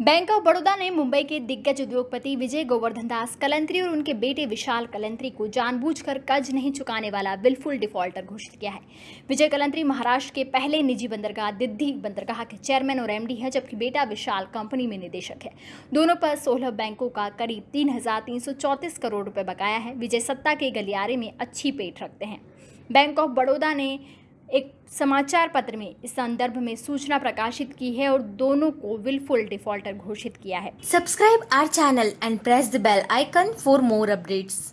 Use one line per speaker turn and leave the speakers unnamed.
Bank of Baroda ने मुंबई के दिग्गज उद्योगपति विजय गोवर्धन दास कलंत्री और उनके बेटे विशाल कलंत्री को जानबूझकर कर्ज नहीं चुकाने वाला विलफुल डिफॉल्टर घोषित किया है। विजय कलंत्री महाराष्ट्र के पहले निजी बंदरगाह दिद्दी बंदरगाह के चेयरमैन और एमडी है, जबकि बेटा विशाल कंपनी में निदेशक है। दोनों पर सोलह बैंकों का करीब तीन हज़ार तीन सौ चौंतीस करोड़ रुपए बकाया है। विजय सत्ता के गलियारे में अच्छी पेट रखते हैं। बैंक ऑफ़ बड़ौदा ने एक समाचार पत्र में इस संदर्भ में सूचना प्रकाशित की है और दोनों को विलफुल डिफॉल्टर घोषित किया है।
Subscribe our channel and press the bell icon for more updates